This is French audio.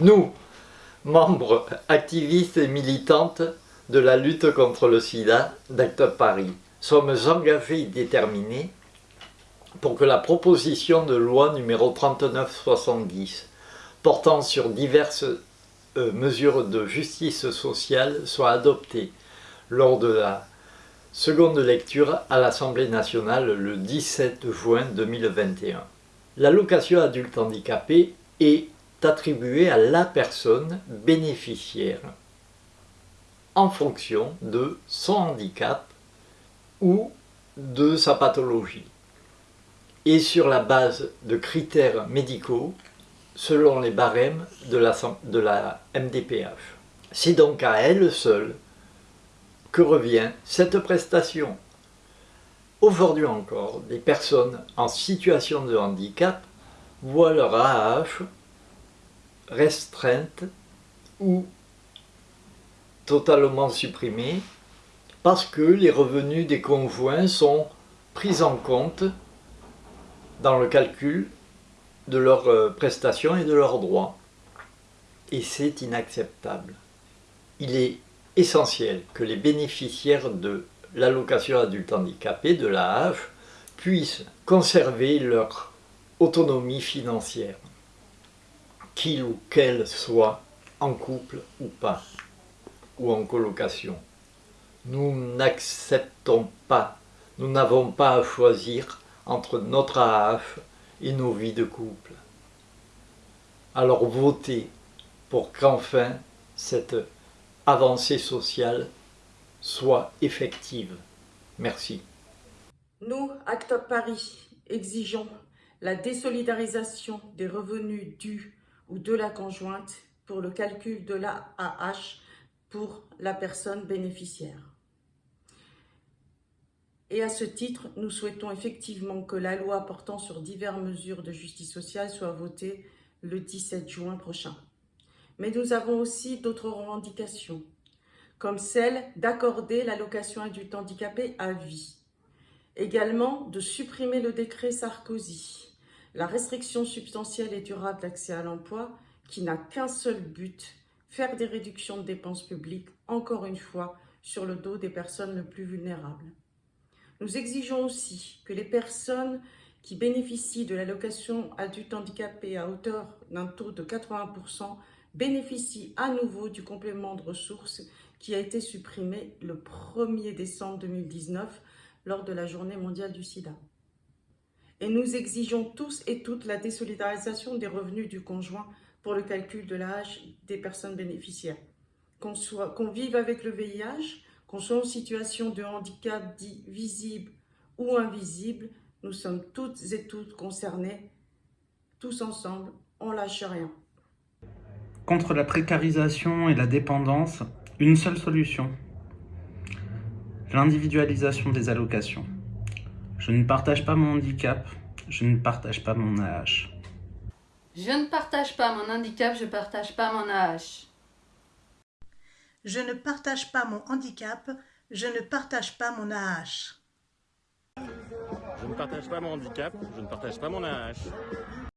Nous, membres activistes et militantes de la lutte contre le sida d'Acteur Paris, sommes engagés et déterminés pour que la proposition de loi numéro 3970 portant sur diverses euh, mesures de justice sociale soit adoptée lors de la seconde lecture à l'Assemblée nationale le 17 juin 2021. L'allocation adulte handicapé est attribuée à la personne bénéficiaire en fonction de son handicap ou de sa pathologie et sur la base de critères médicaux selon les barèmes de la, de la MDPH. C'est donc à elle seule que revient cette prestation. Aujourd'hui encore, des personnes en situation de handicap voient leur AAH restreinte ou totalement supprimée parce que les revenus des conjoints sont pris en compte dans le calcul de leurs euh, prestations et de leurs droits. Et c'est inacceptable. Il est essentiel que les bénéficiaires de l'allocation adulte handicapé, de l'AH, puissent conserver leur autonomie financière, qu'il ou qu'elle soit en couple ou pas, ou en colocation. Nous n'acceptons pas, nous n'avons pas à choisir entre notre AH et nos vies de couple. Alors votez pour qu'enfin cette avancée sociale soit effective. Merci. Nous, Actop Paris, exigeons la désolidarisation des revenus dus ou de la conjointe pour le calcul de la AH pour la personne bénéficiaire. Et à ce titre, nous souhaitons effectivement que la loi portant sur diverses mesures de justice sociale soit votée le 17 juin prochain. Mais nous avons aussi d'autres revendications, comme celle d'accorder l'allocation adulte handicapé à vie. Également, de supprimer le décret Sarkozy, la restriction substantielle et durable d'accès à l'emploi qui n'a qu'un seul but, faire des réductions de dépenses publiques, encore une fois, sur le dos des personnes les plus vulnérables. Nous exigeons aussi que les personnes qui bénéficient de l'allocation adulte handicapé à hauteur d'un taux de 80% bénéficient à nouveau du complément de ressources qui a été supprimé le 1er décembre 2019 lors de la journée mondiale du sida. Et nous exigeons tous et toutes la désolidarisation des revenus du conjoint pour le calcul de l'âge des personnes bénéficiaires. Qu'on vive avec le VIH, qu'on soit en situation de handicap dit visible ou invisible, nous sommes toutes et toutes concernées. Tous ensemble, on lâche rien. Contre la précarisation et la dépendance, une seule solution. L'individualisation des allocations. Je ne partage pas mon handicap, je ne partage pas mon AH. Je ne partage pas mon handicap, je ne partage pas mon AH. Je ne partage pas mon handicap, je ne partage pas mon AH. Je ne partage pas mon handicap, je ne partage pas mon AH.